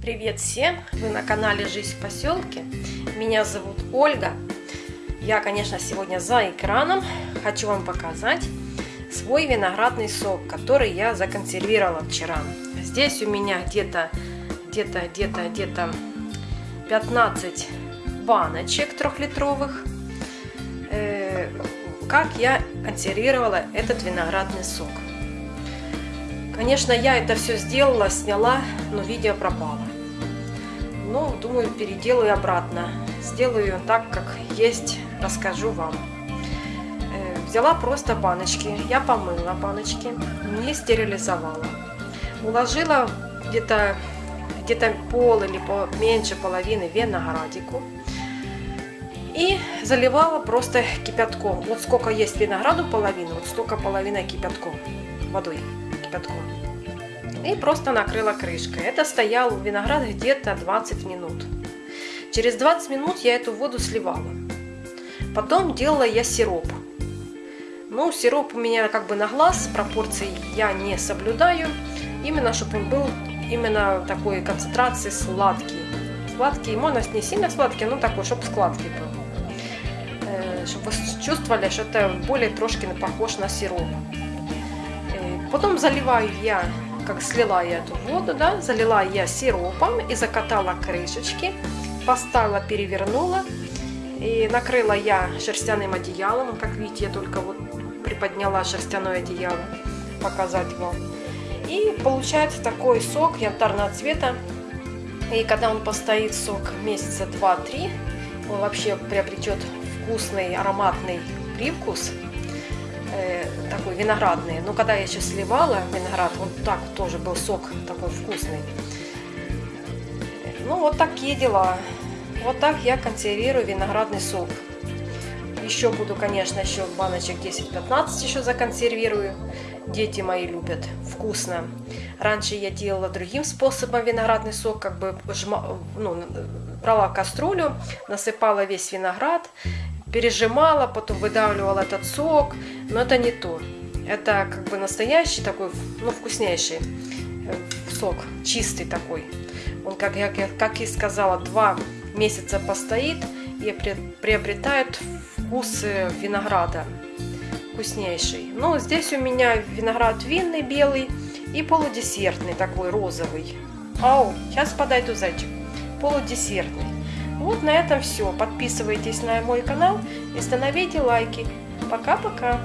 Привет всем! Вы на канале Жизнь в поселке. Меня зовут Ольга. Я, конечно, сегодня за экраном. Хочу вам показать свой виноградный сок, который я законсервировала вчера. Здесь у меня где-то где-то где-то где-то 15 баночек трехлитровых. Э, как я консервировала этот виноградный сок. Конечно, я это все сделала, сняла, но видео пропало. Ну, думаю, переделаю обратно. Сделаю так, как есть, расскажу вам. Э, взяла просто баночки, я помыла баночки, не стерилизовала. Уложила где-то где-то пол или по, меньше половины виноградику. И заливала просто кипятком. Вот сколько есть винограду половину, вот столько половина кипятком, водой кипятком. И просто накрыла крышкой. Это стоял виноград где-то 20 минут. Через 20 минут я эту воду сливала. Потом делала я сироп. Ну, сироп у меня как бы на глаз, пропорции я не соблюдаю. Именно, чтобы он был именно такой концентрации сладкий. Сладкий, можно не сильно сладкий, но такой, чтобы складкий был. Э, чтобы вы чувствовали, что это более трошки похож на сироп. Потом заливаю я, как слила я эту воду, да, залила я сиропом и закатала крышечки, поставила, перевернула. И накрыла я шерстяным одеялом, как видите, я только вот приподняла шерстяное одеяло, показать вам. И получается такой сок янтарного цвета. И когда он постоит сок месяца 2-3, он вообще приобретет вкусный ароматный привкус, э, такой виноградный. Но когда я сейчас сливала виноград, он так тоже был сок такой вкусный. Ну вот такие дела. Вот так я консервирую виноградный сок. Еще буду, конечно, еще баночек 10-15 еще законсервирую. Дети мои любят, вкусно. Раньше я делала другим способом виноградный сок, как бы жма, ну, брала кастрюлю, насыпала весь виноград, пережимала, потом выдавливала этот сок. Но это не то. Это как бы настоящий такой, ну, вкуснейший э, сок, чистый такой. Он, как я как и сказала, два месяца постоит и приобретает вкус винограда вкуснейший. Но здесь у меня виноград винный белый и полудесертный такой розовый. Ау, сейчас подойду зайчик. Полудесертный. Вот на этом все. Подписывайтесь на мой канал и становите лайки. Пока-пока.